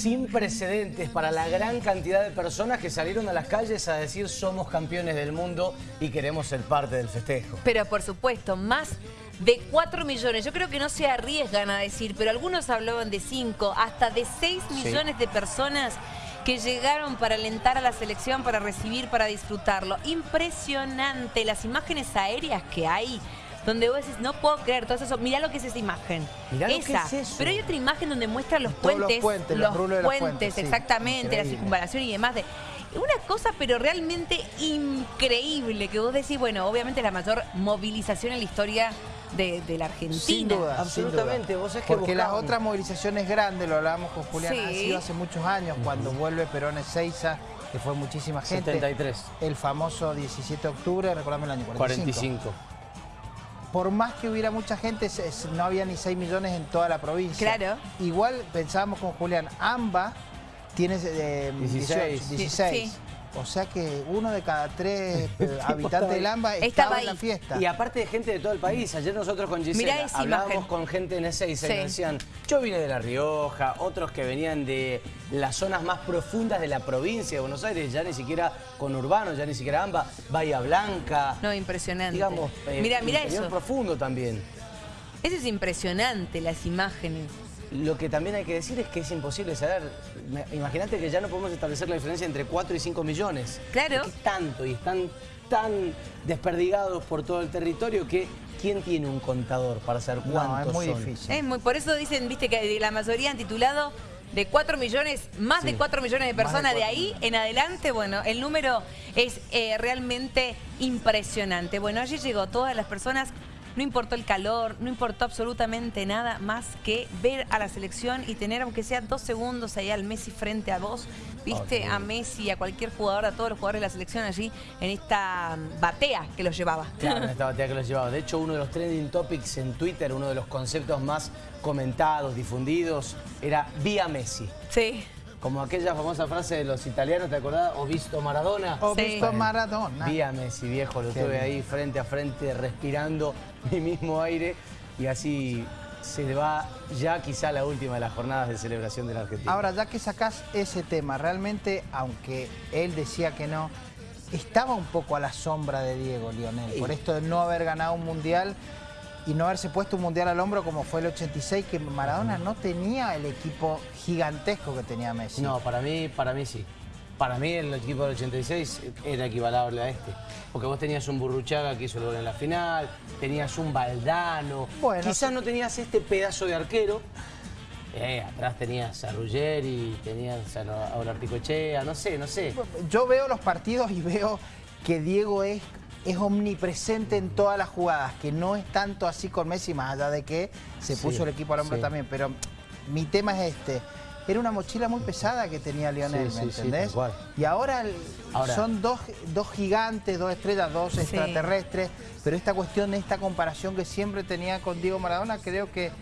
sin precedentes para la gran cantidad de personas que salieron a las calles a decir somos campeones del mundo y queremos ser parte del festejo. Pero por supuesto, más de 4 millones. Yo creo que no se arriesgan a decir, pero algunos hablaban de 5, hasta de 6 millones de personas que llegaron para alentar a la selección, para recibir, para disfrutarlo. Impresionante las imágenes aéreas que hay donde vos decís, no puedo creer todo eso. Mirá lo que es esa imagen. Mirá lo esa. que es eso. Pero hay otra imagen donde muestra los puentes. los puentes, los las puentes, sí. exactamente, la circunvalación y demás. De, una cosa, pero realmente increíble, que vos decís, bueno, obviamente la mayor movilización en la historia de, de la Argentina. Sin duda, Absolutamente, sin duda. vos sabés que Porque las otras movilizaciones grandes, lo hablábamos con Julián, Sí. ha sido hace muchos años, cuando vuelve Perón Ezeiza, que fue muchísima gente. 73. El famoso 17 de octubre, recordame el año 45. 45. Por más que hubiera mucha gente, no había ni 6 millones en toda la provincia. Claro. Igual pensábamos con Julián, AMBA tiene eh, 16. 18, 16. Sí. O sea que uno de cada tres eh, habitantes del AMBA Estaba estaba en la fiesta. Y aparte de gente de todo el país, ayer nosotros con Mirá Gisela hablábamos imagen. con gente en Ezeiza y Sí. nos decían, yo vine de La Rioja, otros que venían de las zonas más profundas de la provincia de Buenos Aires, ya ni siquiera con Urbano, ya ni siquiera AMBA, Bahía Blanca, No, impresionante. digamos, eh, mira, mira interior eso. profundo también. Eso es impresionante, las imágenes. Lo que también hay que decir es que es imposible saber. Imagínate que ya no podemos establecer la diferencia entre 4 y 5 millones. Claro. Es tanto y están tan desperdigados por todo el territorio que ¿quién tiene un contador para saber No, cuántos es muy son? difícil. Es muy, por eso dicen, viste, que la mayoría han titulado de 4 millones, más de 4 millones de personas. De, ahí en adelante, bueno, el número es eh, realmente impresionante. Bueno, allí llegó todas las personas. No importó el calor, no importó absolutamente nada más que ver a la selección y tener, aunque sea dos segundos ahí al Messi frente a vos, viste, a Messi, a cualquier jugador, a todos los jugadores de la selección allí en esta mm, batea que los llevaba. Claro, en esta batalla que los llevaba. De hecho, uno de los trending topics en Twitter, uno de los conceptos más comentados, difundidos, era vía Messi. Sí. Como aquella famosa frase de los italianos, ¿te acordás? O visto Maradona. O Sí. visto Maradona. Vía Messi, viejo, lo tuve ahí frente a frente, respirando mi mismo aire y así se va ya quizá la última de las jornadas de celebración de la Argentina. Ahora, ya que sacás ese tema, realmente, aunque él decía que no, estaba un poco a la sombra de Diego Lionel, por esto de no haber ganado un mundial y no haberse puesto un mundial al hombro como fue el 86, que Maradona no tenía el equipo gigantesco que tenía Messi. No, para mí, para mí sí. Para mí el equipo del 86 era equivalable a este. Porque vos tenías un Burruchaga que hizo el gol en la final, tenías un Valdano. Bueno, Quizás sí. no tenías este pedazo de arquero. Eh, atrás tenías a Ruggeri, tenías a Aura Picochea, no sé, no sé. Yo veo los partidos y veo que Diego es, es omnipresente en todas las jugadas, que no es tanto así con Messi, más allá de que se Sí, puso el equipo al hombro sí. también. Pero mi tema es este. Era una mochila muy pesada que tenía Lionel, Sí, ¿me entendés? y ahora, Ahora- son dos, dos gigantes, dos estrellas, dos Sí. extraterrestres, pero esta cuestión, esta comparación que siempre tenía con Diego Maradona, creo que eh,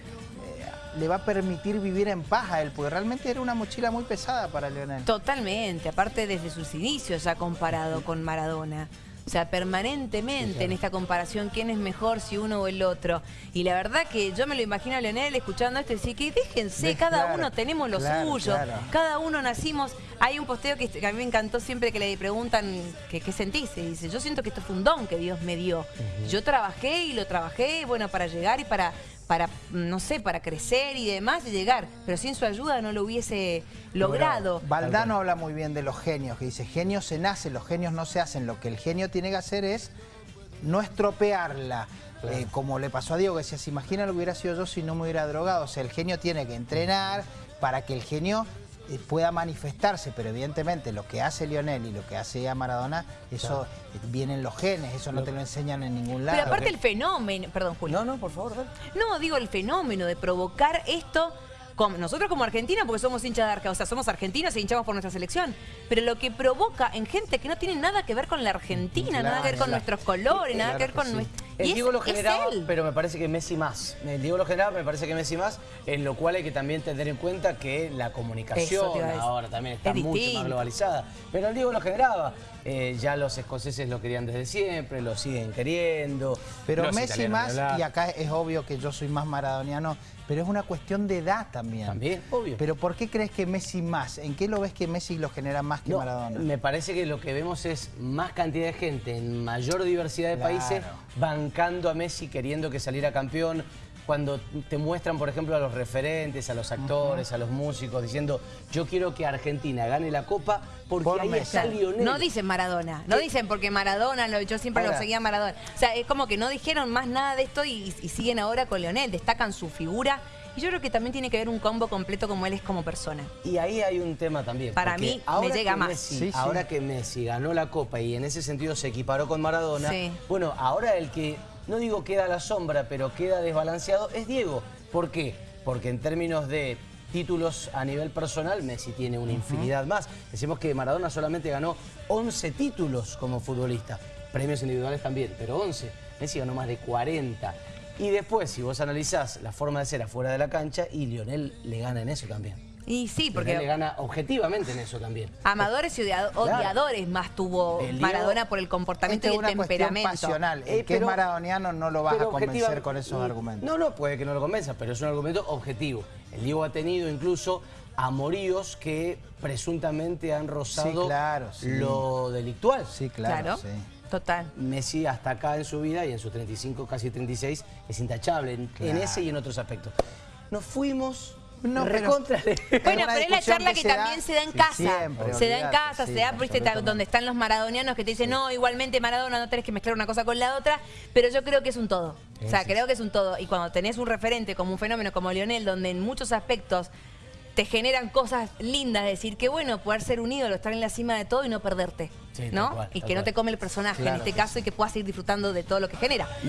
le va a permitir vivir en paz a él, porque realmente era una mochila muy pesada para Lionel. Totalmente, aparte desde sus inicios ya comparado con Maradona. O sea, permanentemente en esta comparación, quién es mejor, si uno o el otro. Y la verdad que yo me lo imagino a Leonel escuchando esto y decir que déjense, De- cada claro, uno tenemos lo claro, suyo, cada uno nacimos. Hay un posteo que, que a mí me encantó siempre que le preguntan que, qué sentís. Y dice, yo siento que esto fue un don que Dios me dio. Yo trabajé y lo trabajé, bueno, para llegar y para, para, no sé, para crecer y demás y llegar. Pero sin su ayuda no lo hubiese logrado. Valdano habla muy bien de los genios, que dice, genios se nacen, los genios no se hacen. Lo que el genio tiene que hacer es no estropearla. Eh, como le pasó a Diego, que decía, se imagina lo que hubiera sido yo si no me hubiera drogado. O sea, el genio tiene que entrenar para que el genio pueda manifestarse, pero evidentemente lo que hace Lionel y lo que hace a Maradona, eso eh, viene en los genes, eso no te lo enseñan en ningún lado. Pero aparte el fenómeno, perdón Julio. No, no, por favor, dale. No, digo el fenómeno de provocar esto, como, nosotros como Argentina, porque somos hinchas de Argentina, o sea, somos argentinos e hinchamos por nuestra selección, pero lo que provoca en gente que no tiene nada que ver con la Argentina, nada que ver con claro. nuestros colores, nada que ver Claro con sí. nuestro... Y El es- Diego lo generaba, pero me parece que Messi más. El Diego lo generaba, me parece que Messi más, en lo cual hay que también tener en cuenta que la comunicación ahora también está Es mucho distinto. más globalizada. Pero el Diego lo generaba. Eh, ya los escoceses lo querían desde siempre, lo siguen queriendo. Pero los Messi más, y acá es obvio que yo soy más maradoniano, pero es una cuestión de edad también. También, obvio. Pero ¿por qué crees que Messi más? ¿En qué lo ves que Messi lo genera más que No, Maradona? me parece que lo que vemos es más cantidad de gente en mayor diversidad de Claro. países bancando a Messi, queriendo que saliera campeón. Cuando te muestran, por ejemplo, a los referentes, a los actores, a los músicos, diciendo yo quiero que Argentina gane la Copa porque Por ahí está Lionel. No dicen Maradona, no ¿Qué? dicen porque Maradona, lo- yo siempre Ahora- lo seguía Maradona. O sea, es como que no dijeron más nada de esto y, y siguen ahora con Leonel, destacan su figura. Y yo creo que también tiene que ver un combo completo como él es como persona. Y ahí hay un tema también. Para mí, me ahora llega que más. Messi- Sí, sí. Ahora que Messi ganó la Copa y en ese sentido se equiparó con Maradona, Sí. bueno, ahora el que, no digo queda a la sombra, pero queda desbalanceado es Diego. ¿Por qué? Porque en términos de títulos a nivel personal, Messi tiene una infinidad más. Decimos que Maradona solamente ganó 11 títulos como futbolista. Premios individuales también, pero 11. Messi ganó más de 40. Y después, si vos analizás la forma de ser afuera de la cancha, y Lionel le gana en eso también. Y sí, Porque le porque gana objetivamente en eso también. amadores y odia- odiadores más tuvo Maradona por el comportamiento y es el una temperamento. pasional. El Eh, que es pero- maradoniano no lo vas a convencer con esos y- argumentos. No, no, puede que no lo convenza, pero es un argumento objetivo. El Diego ha tenido incluso amoríos que presuntamente han rozado Sí, claro, sí. lo delictual. Sí, claro, Claro, sí. Total. Messi hasta acá en su vida y en sus 35, casi 36, es intachable en, ese y en otros aspectos. Nos fuimos No, pero- Bueno, pero es la charla que que, se da- también se da en Sí, casa. siempre, se da en casa, sí, se da, viste, absolutamente. donde están los maradonianos que te dicen, no, igualmente Maradona no tenés que mezclar una cosa con la otra, pero yo creo que es un todo. O sea, creo que es un todo. Y cuando tenés un referente como un fenómeno como Lionel, donde en muchos aspectos te generan cosas lindas, decir que bueno, poder ser un ídolo, estar en la cima de todo y no perderte, Sí, ¿no? cual, y que no te come el personaje en este caso y que puedas ir disfrutando de todo lo que genera.